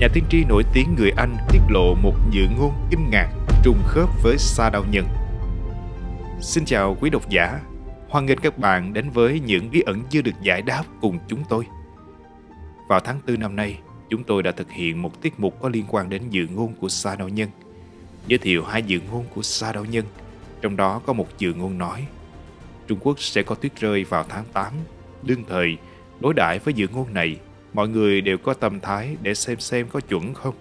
nhà tiên tri nổi tiếng người Anh tiết lộ một dự ngôn kinh ngạc trùng khớp với sa đao nhân. Xin chào quý độc giả, hoan nghênh các bạn đến với những bí ẩn chưa được giải đáp cùng chúng tôi. Vào tháng 4 năm nay, chúng tôi đã thực hiện một tiết mục có liên quan đến dự ngôn của sa đao nhân. Giới thiệu hai dự ngôn của sa đao nhân, trong đó có một dự ngôn nói Trung Quốc sẽ có tuyết rơi vào tháng 8. Đương thời, đối đãi với dự ngôn này mọi người đều có tâm thái để xem xem có chuẩn không.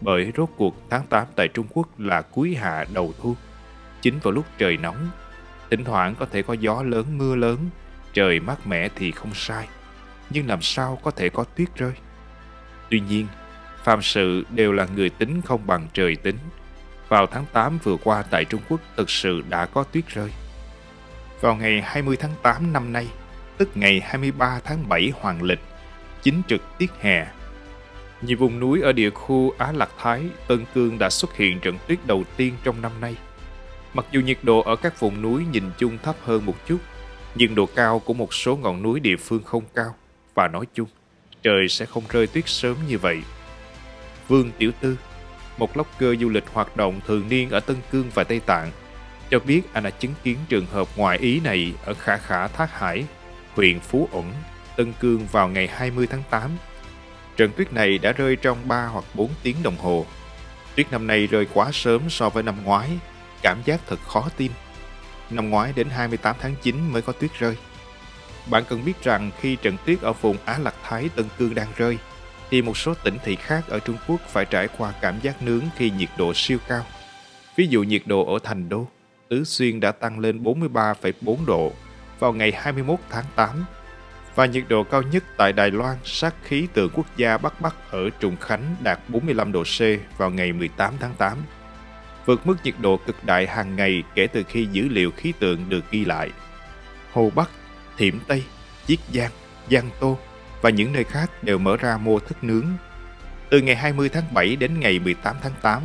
Bởi rốt cuộc tháng 8 tại Trung Quốc là cuối hạ đầu thu, chính vào lúc trời nóng. Thỉnh thoảng có thể có gió lớn mưa lớn, trời mát mẻ thì không sai. Nhưng làm sao có thể có tuyết rơi? Tuy nhiên, phàm sự đều là người tính không bằng trời tính. Vào tháng 8 vừa qua tại Trung Quốc thực sự đã có tuyết rơi. Vào ngày 20 tháng 8 năm nay, tức ngày 23 tháng 7 hoàng lịch, chính trực tiết hè. Nhiều vùng núi ở địa khu Á Lạc Thái, Tân Cương đã xuất hiện trận tuyết đầu tiên trong năm nay. Mặc dù nhiệt độ ở các vùng núi nhìn chung thấp hơn một chút, nhưng độ cao của một số ngọn núi địa phương không cao và nói chung, trời sẽ không rơi tuyết sớm như vậy. Vương Tiểu Tư, một blogger du lịch hoạt động thường niên ở Tân Cương và Tây Tạng, cho biết anh đã chứng kiến trường hợp ngoại ý này ở Khả Khả Thác Hải, huyện Phú Ẩn, Tân Cương vào ngày 20 tháng 8. Trận tuyết này đã rơi trong 3 hoặc 4 tiếng đồng hồ. Tuyết năm nay rơi quá sớm so với năm ngoái, cảm giác thật khó tin. Năm ngoái đến 28 tháng 9 mới có tuyết rơi. Bạn cần biết rằng khi trận tuyết ở vùng Á Lạc Thái Tân Cương đang rơi, thì một số tỉnh thị khác ở Trung Quốc phải trải qua cảm giác nướng khi nhiệt độ siêu cao. Ví dụ nhiệt độ ở Thành Đô, Tứ Xuyên đã tăng lên 43,4 độ vào ngày 21 tháng 8 và nhiệt độ cao nhất tại Đài Loan sát khí tượng quốc gia Bắc Bắc ở Trùng Khánh đạt 45 độ C vào ngày 18 tháng 8, vượt mức nhiệt độ cực đại hàng ngày kể từ khi dữ liệu khí tượng được ghi lại. Hồ Bắc, Thiểm Tây, Chiết Giang, Giang Tô và những nơi khác đều mở ra mô thức nướng. Từ ngày 20 tháng 7 đến ngày 18 tháng 8,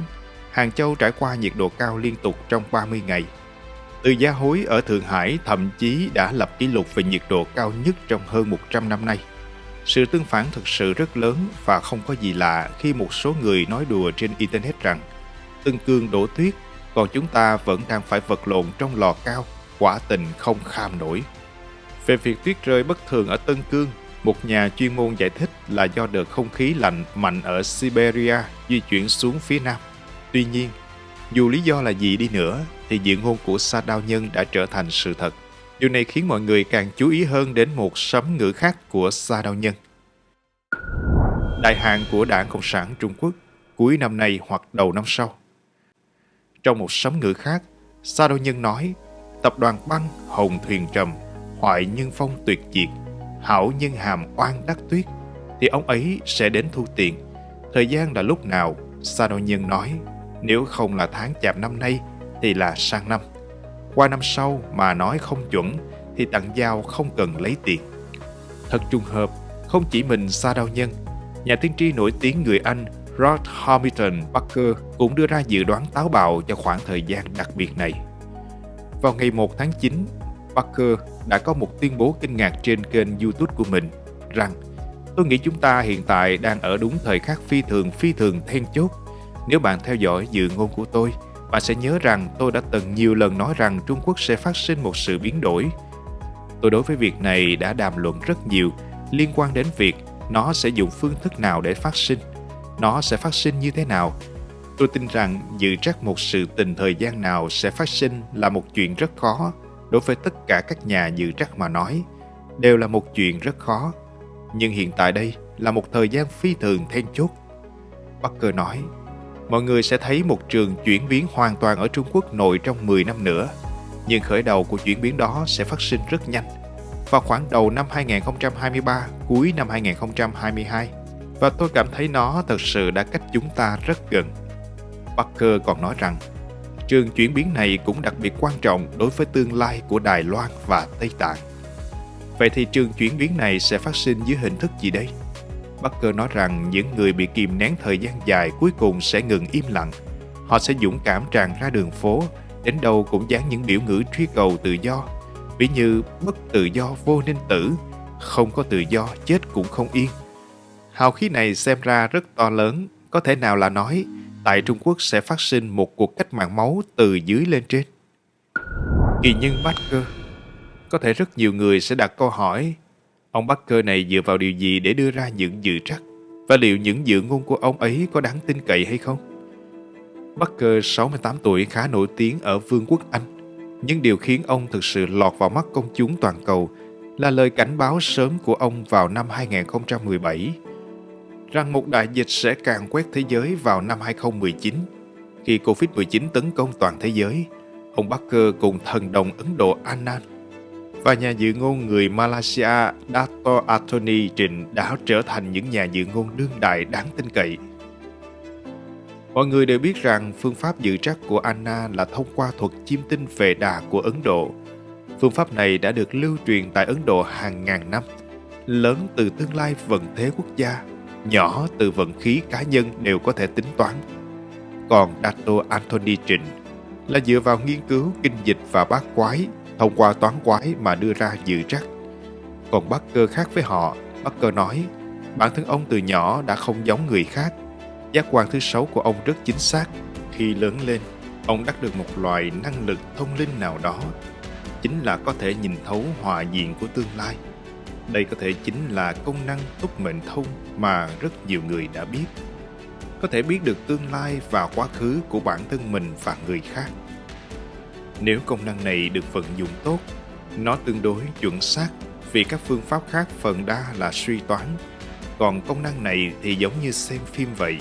Hàng Châu trải qua nhiệt độ cao liên tục trong 30 ngày – từ gia hối ở Thượng Hải thậm chí đã lập kỷ lục về nhiệt độ cao nhất trong hơn 100 năm nay. Sự tương phản thực sự rất lớn và không có gì lạ khi một số người nói đùa trên Internet rằng Tân Cương đổ tuyết, còn chúng ta vẫn đang phải vật lộn trong lò cao, quả tình không kham nổi. Về việc tuyết rơi bất thường ở Tân Cương, một nhà chuyên môn giải thích là do đợt không khí lạnh mạnh ở Siberia di chuyển xuống phía nam. Tuy nhiên, dù lý do là gì đi nữa, thì diện hôn của Sa Đao Nhân đã trở thành sự thật. Điều này khiến mọi người càng chú ý hơn đến một sấm ngữ khác của Sa Đao Nhân. Đại hạn của Đảng Cộng sản Trung Quốc cuối năm nay hoặc đầu năm sau. Trong một sấm ngữ khác, Sa Đao Nhân nói tập đoàn băng hồng thuyền trầm, hoại nhân phong tuyệt diệt, hảo nhân hàm oan đắc tuyết, thì ông ấy sẽ đến thu tiền. Thời gian là lúc nào? Sa Đao Nhân nói, nếu không là tháng chạp năm nay thì là sang năm. Qua năm sau mà nói không chuẩn thì tặng giao không cần lấy tiền. Thật trùng hợp, không chỉ mình Sa đau Nhân, nhà tiên tri nổi tiếng người Anh Rod Hamilton Parker cũng đưa ra dự đoán táo bạo cho khoảng thời gian đặc biệt này. Vào ngày 1 tháng 9, Parker đã có một tuyên bố kinh ngạc trên kênh YouTube của mình rằng Tôi nghĩ chúng ta hiện tại đang ở đúng thời khắc phi thường phi thường then chốt. Nếu bạn theo dõi dự ngôn của tôi, bạn sẽ nhớ rằng tôi đã từng nhiều lần nói rằng Trung Quốc sẽ phát sinh một sự biến đổi. Tôi đối với việc này đã đàm luận rất nhiều liên quan đến việc nó sẽ dùng phương thức nào để phát sinh, nó sẽ phát sinh như thế nào. Tôi tin rằng dự trắc một sự tình thời gian nào sẽ phát sinh là một chuyện rất khó đối với tất cả các nhà dự trắc mà nói, đều là một chuyện rất khó. Nhưng hiện tại đây là một thời gian phi thường then chốt. Parker nói, mọi người sẽ thấy một trường chuyển biến hoàn toàn ở Trung Quốc nội trong 10 năm nữa. Nhưng khởi đầu của chuyển biến đó sẽ phát sinh rất nhanh. Vào khoảng đầu năm 2023, cuối năm 2022. Và tôi cảm thấy nó thật sự đã cách chúng ta rất gần. Parker còn nói rằng, trường chuyển biến này cũng đặc biệt quan trọng đối với tương lai của Đài Loan và Tây Tạng. Vậy thì trường chuyển biến này sẽ phát sinh dưới hình thức gì đây? Barker nói rằng những người bị kìm nén thời gian dài cuối cùng sẽ ngừng im lặng. Họ sẽ dũng cảm tràn ra đường phố, đến đâu cũng dán những biểu ngữ truy cầu tự do. Ví như bất tự do vô nên tử, không có tự do chết cũng không yên. Hào khí này xem ra rất to lớn, có thể nào là nói tại Trung Quốc sẽ phát sinh một cuộc cách mạng máu từ dưới lên trên. Kỳ nhân Barker Có thể rất nhiều người sẽ đặt câu hỏi ông Baker này dựa vào điều gì để đưa ra những dự trắc và liệu những dự ngôn của ông ấy có đáng tin cậy hay không? Baker 68 tuổi khá nổi tiếng ở Vương quốc Anh nhưng điều khiến ông thực sự lọt vào mắt công chúng toàn cầu là lời cảnh báo sớm của ông vào năm 2017 rằng một đại dịch sẽ càng quét thế giới vào năm 2019. Khi Covid-19 tấn công toàn thế giới, ông Baker cùng thần đồng Ấn Độ Anand và nhà dự ngôn người Malaysia Dato Anthony Trịnh đã trở thành những nhà dự ngôn đương đại đáng tin cậy. Mọi người đều biết rằng phương pháp dự trắc của Anna là thông qua thuật chiêm tinh về đà của Ấn Độ. Phương pháp này đã được lưu truyền tại Ấn Độ hàng ngàn năm, lớn từ tương lai vận thế quốc gia nhỏ từ vận khí cá nhân đều có thể tính toán. Còn Dato Anthony Trịnh là dựa vào nghiên cứu kinh dịch và bát quái thông qua toán quái mà đưa ra dự trắc. Còn Barker khác với họ, Barker nói bản thân ông từ nhỏ đã không giống người khác. Giác quan thứ sáu của ông rất chính xác. Khi lớn lên, ông đắc được một loại năng lực thông linh nào đó, chính là có thể nhìn thấu hòa diện của tương lai. Đây có thể chính là công năng túc mệnh thông mà rất nhiều người đã biết. Có thể biết được tương lai và quá khứ của bản thân mình và người khác. Nếu công năng này được vận dụng tốt, nó tương đối chuẩn xác vì các phương pháp khác phần đa là suy toán. Còn công năng này thì giống như xem phim vậy,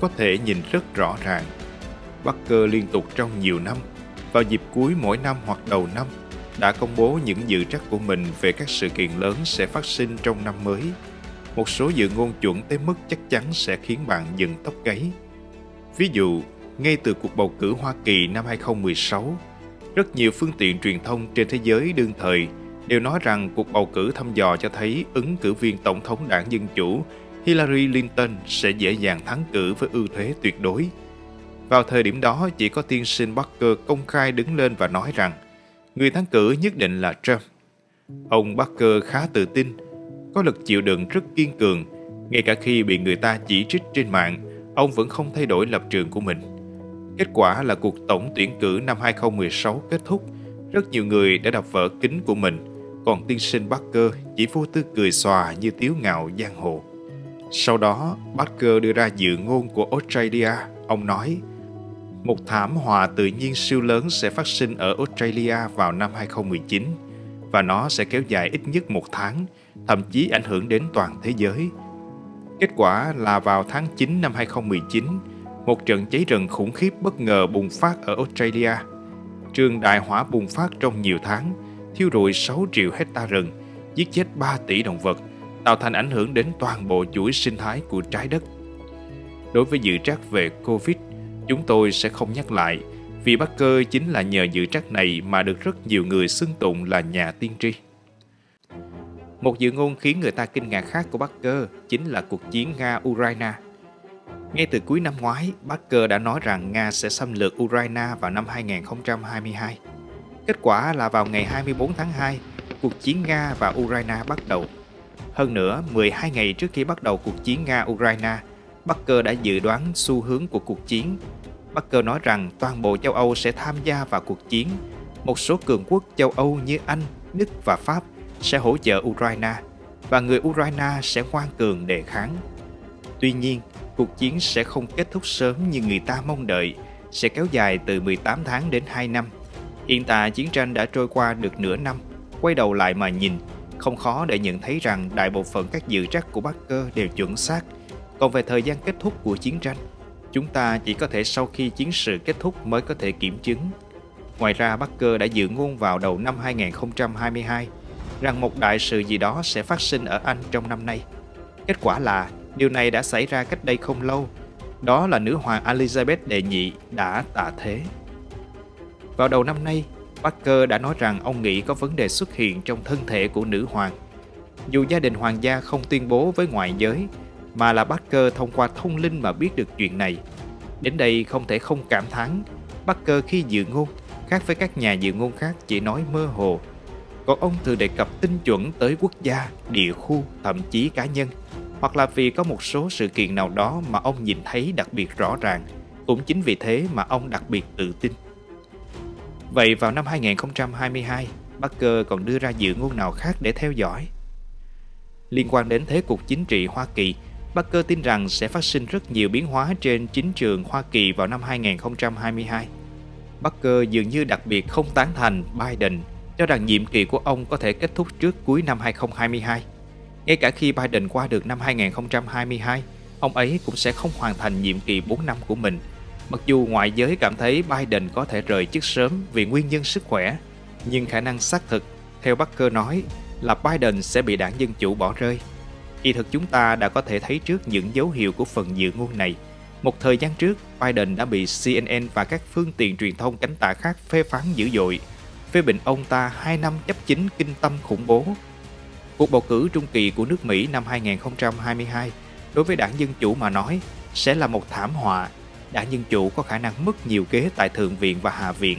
có thể nhìn rất rõ ràng. Barker liên tục trong nhiều năm, vào dịp cuối mỗi năm hoặc đầu năm đã công bố những dự trắc của mình về các sự kiện lớn sẽ phát sinh trong năm mới. Một số dự ngôn chuẩn tới mức chắc chắn sẽ khiến bạn dừng tóc gáy. Ví dụ, ngay từ cuộc bầu cử Hoa Kỳ năm 2016, rất nhiều phương tiện truyền thông trên thế giới đương thời đều nói rằng cuộc bầu cử thăm dò cho thấy ứng cử viên tổng thống đảng Dân Chủ Hillary Clinton sẽ dễ dàng thắng cử với ưu thế tuyệt đối. Vào thời điểm đó, chỉ có tiên sinh Barker công khai đứng lên và nói rằng người thắng cử nhất định là Trump. Ông Barker khá tự tin, có lực chịu đựng rất kiên cường, ngay cả khi bị người ta chỉ trích trên mạng, ông vẫn không thay đổi lập trường của mình. Kết quả là cuộc tổng tuyển cử năm 2016 kết thúc, rất nhiều người đã đọc vỡ kính của mình, còn tiên sinh Barker chỉ vô tư cười xòa như tiếu ngạo giang hồ. Sau đó, Barker đưa ra dự ngôn của Australia. Ông nói, một thảm họa tự nhiên siêu lớn sẽ phát sinh ở Australia vào năm 2019 và nó sẽ kéo dài ít nhất một tháng, thậm chí ảnh hưởng đến toàn thế giới. Kết quả là vào tháng 9 năm 2019, một trận cháy rừng khủng khiếp bất ngờ bùng phát ở Australia. Trường đại hỏa bùng phát trong nhiều tháng, thiêu rụi 6 triệu hecta rừng, giết chết 3 tỷ động vật, tạo thành ảnh hưởng đến toàn bộ chuỗi sinh thái của trái đất. Đối với dự trắc về Covid, chúng tôi sẽ không nhắc lại vì Barker chính là nhờ dự trắc này mà được rất nhiều người xưng tụng là nhà tiên tri. Một dự ngôn khiến người ta kinh ngạc khác của Barker chính là cuộc chiến Nga-Ukraine. Ngay từ cuối năm ngoái, Barker đã nói rằng Nga sẽ xâm lược Ukraine vào năm 2022. Kết quả là vào ngày 24 tháng 2, cuộc chiến Nga và Ukraine bắt đầu. Hơn nữa, 12 ngày trước khi bắt đầu cuộc chiến Nga-Ukraine, Barker đã dự đoán xu hướng của cuộc chiến. Barker nói rằng toàn bộ châu Âu sẽ tham gia vào cuộc chiến. Một số cường quốc châu Âu như Anh, Đức và Pháp sẽ hỗ trợ Ukraine và người Ukraine sẽ ngoan cường đề kháng. Tuy nhiên, cuộc chiến sẽ không kết thúc sớm như người ta mong đợi, sẽ kéo dài từ 18 tháng đến 2 năm. Hiện tại chiến tranh đã trôi qua được nửa năm, quay đầu lại mà nhìn, không khó để nhận thấy rằng đại bộ phận các dự trắc của Barker đều chuẩn xác. Còn về thời gian kết thúc của chiến tranh, chúng ta chỉ có thể sau khi chiến sự kết thúc mới có thể kiểm chứng. Ngoài ra, Barker đã dự ngôn vào đầu năm 2022 rằng một đại sự gì đó sẽ phát sinh ở Anh trong năm nay. Kết quả là điều này đã xảy ra cách đây không lâu. Đó là nữ hoàng Elizabeth đệ nhị đã tạ thế. Vào đầu năm nay, Parker đã nói rằng ông nghĩ có vấn đề xuất hiện trong thân thể của nữ hoàng. Dù gia đình hoàng gia không tuyên bố với ngoại giới, mà là Parker thông qua thông linh mà biết được chuyện này. Đến đây không thể không cảm thán, Parker khi dự ngôn, khác với các nhà dự ngôn khác chỉ nói mơ hồ. Còn ông thường đề cập tinh chuẩn tới quốc gia, địa khu, thậm chí cá nhân hoặc là vì có một số sự kiện nào đó mà ông nhìn thấy đặc biệt rõ ràng. Cũng chính vì thế mà ông đặc biệt tự tin. Vậy vào năm 2022, Barker còn đưa ra dự ngôn nào khác để theo dõi? Liên quan đến thế cục chính trị Hoa Kỳ, Barker tin rằng sẽ phát sinh rất nhiều biến hóa trên chính trường Hoa Kỳ vào năm 2022. Barker dường như đặc biệt không tán thành Biden, cho rằng nhiệm kỳ của ông có thể kết thúc trước cuối năm 2022. Ngay cả khi Biden qua được năm 2022, ông ấy cũng sẽ không hoàn thành nhiệm kỳ 4 năm của mình. Mặc dù ngoại giới cảm thấy Biden có thể rời chức sớm vì nguyên nhân sức khỏe, nhưng khả năng xác thực, theo Barker nói, là Biden sẽ bị đảng Dân Chủ bỏ rơi. Kỳ thực chúng ta đã có thể thấy trước những dấu hiệu của phần dự ngôn này. Một thời gian trước, Biden đã bị CNN và các phương tiện truyền thông cánh tả khác phê phán dữ dội, phê bình ông ta 2 năm chấp chính kinh tâm khủng bố. Cuộc bầu cử trung kỳ của nước Mỹ năm 2022 đối với đảng Dân Chủ mà nói sẽ là một thảm họa. Đảng Dân Chủ có khả năng mất nhiều ghế tại Thượng viện và Hạ viện.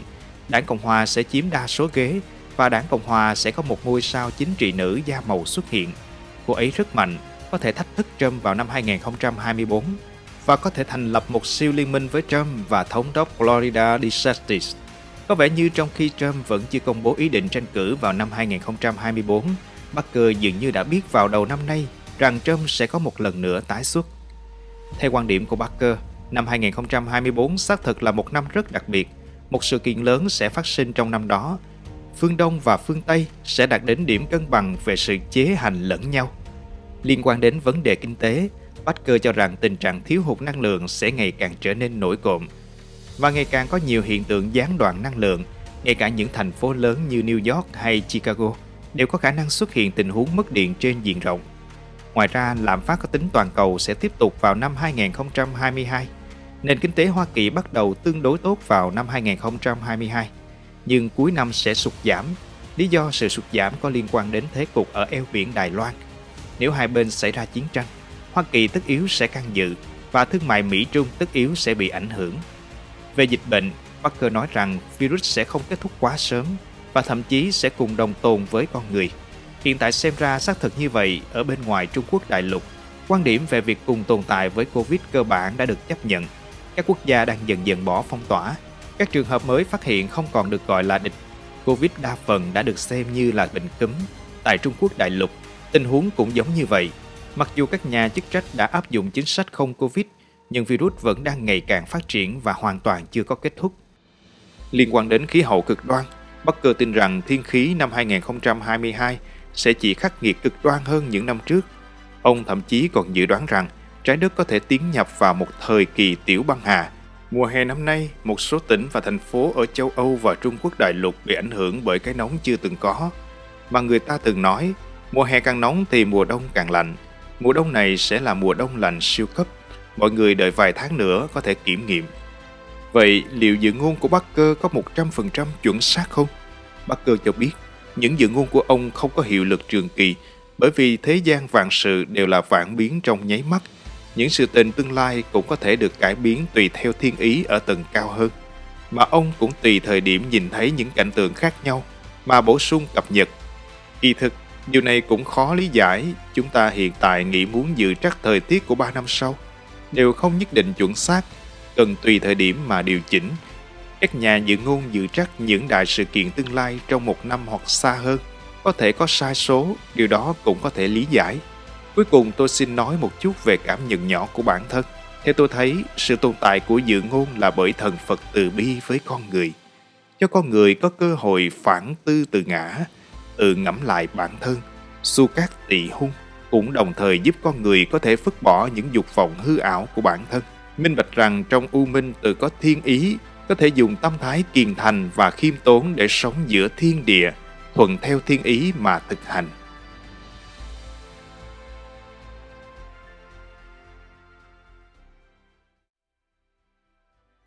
Đảng Cộng Hòa sẽ chiếm đa số ghế và đảng Cộng Hòa sẽ có một ngôi sao chính trị nữ da màu xuất hiện. Cô ấy rất mạnh, có thể thách thức Trump vào năm 2024 và có thể thành lập một siêu liên minh với Trump và thống đốc Florida DeSantis. Có vẻ như trong khi Trump vẫn chưa công bố ý định tranh cử vào năm 2024, Barker dường như đã biết vào đầu năm nay rằng Trump sẽ có một lần nữa tái xuất. Theo quan điểm của Barker, năm 2024 xác thực là một năm rất đặc biệt. Một sự kiện lớn sẽ phát sinh trong năm đó phương Đông và phương Tây sẽ đạt đến điểm cân bằng về sự chế hành lẫn nhau. Liên quan đến vấn đề kinh tế, Baker cho rằng tình trạng thiếu hụt năng lượng sẽ ngày càng trở nên nổi cộm và ngày càng có nhiều hiện tượng gián đoạn năng lượng, ngay cả những thành phố lớn như New York hay Chicago đều có khả năng xuất hiện tình huống mất điện trên diện rộng. Ngoài ra, lạm phát có tính toàn cầu sẽ tiếp tục vào năm 2022. Nền kinh tế Hoa Kỳ bắt đầu tương đối tốt vào năm 2022 nhưng cuối năm sẽ sụt giảm. Lý do sự sụt giảm có liên quan đến thế cục ở eo biển Đài Loan. Nếu hai bên xảy ra chiến tranh, Hoa Kỳ tất yếu sẽ can dự và thương mại Mỹ-Trung tất yếu sẽ bị ảnh hưởng. Về dịch bệnh, Parker nói rằng virus sẽ không kết thúc quá sớm và thậm chí sẽ cùng đồng tồn với con người. Hiện tại xem ra xác thực như vậy ở bên ngoài Trung Quốc đại lục. Quan điểm về việc cùng tồn tại với Covid cơ bản đã được chấp nhận. Các quốc gia đang dần dần bỏ phong tỏa các trường hợp mới phát hiện không còn được gọi là địch. Covid đa phần đã được xem như là bệnh cúm. Tại Trung Quốc đại lục, tình huống cũng giống như vậy. Mặc dù các nhà chức trách đã áp dụng chính sách không Covid, nhưng virus vẫn đang ngày càng phát triển và hoàn toàn chưa có kết thúc. Liên quan đến khí hậu cực đoan, Bắc Cơ tin rằng thiên khí năm 2022 sẽ chỉ khắc nghiệt cực đoan hơn những năm trước. Ông thậm chí còn dự đoán rằng trái đất có thể tiến nhập vào một thời kỳ tiểu băng hà Mùa hè năm nay, một số tỉnh và thành phố ở châu Âu và Trung Quốc đại lục bị ảnh hưởng bởi cái nóng chưa từng có. Mà người ta từng nói, mùa hè càng nóng thì mùa đông càng lạnh. Mùa đông này sẽ là mùa đông lạnh siêu cấp. Mọi người đợi vài tháng nữa có thể kiểm nghiệm. Vậy liệu dự ngôn của Barker có 100% chuẩn xác không? Barker cho biết, những dự ngôn của ông không có hiệu lực trường kỳ bởi vì thế gian vạn sự đều là vạn biến trong nháy mắt – những sự tình tương lai cũng có thể được cải biến tùy theo thiên ý ở tầng cao hơn. Mà ông cũng tùy thời điểm nhìn thấy những cảnh tượng khác nhau mà bổ sung cập nhật. Kỳ thực, điều này cũng khó lý giải. Chúng ta hiện tại nghĩ muốn dự trắc thời tiết của 3 năm sau đều không nhất định chuẩn xác, cần tùy thời điểm mà điều chỉnh. Các nhà dự ngôn dự trắc những đại sự kiện tương lai trong một năm hoặc xa hơn có thể có sai số, điều đó cũng có thể lý giải. Cuối cùng tôi xin nói một chút về cảm nhận nhỏ của bản thân. Theo tôi thấy, sự tồn tại của dự ngôn là bởi thần Phật từ bi với con người. Cho con người có cơ hội phản tư từ ngã, tự ngẫm lại bản thân. Su cát tỳ hung cũng đồng thời giúp con người có thể phứt bỏ những dục vọng hư ảo của bản thân. Minh bạch rằng trong u minh tự có thiên ý, có thể dùng tâm thái kiên thành và khiêm tốn để sống giữa thiên địa, thuận theo thiên ý mà thực hành.